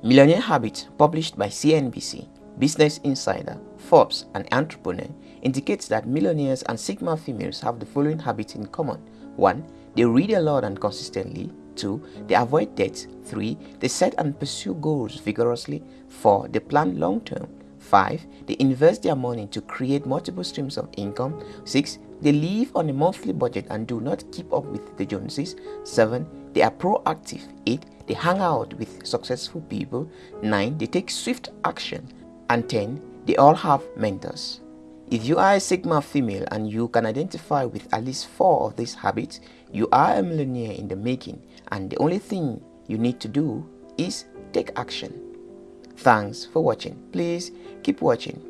Millionaire Habits published by CNBC, Business Insider, Forbes and Entrepreneur indicates that millionaires and Sigma females have the following habits in common. 1. They read a lot and consistently. 2. They avoid debt. 3. They set and pursue goals vigorously. 4. They plan long term. 5. They invest their money to create multiple streams of income. 6. They live on a monthly budget and do not keep up with the Joneses. 7. They are proactive. 8. They hang out with successful people. 9. They take swift action. And 10. They all have mentors. If you are a Sigma female and you can identify with at least four of these habits, you are a millionaire in the making and the only thing you need to do is take action. Thanks for watching. Please keep watching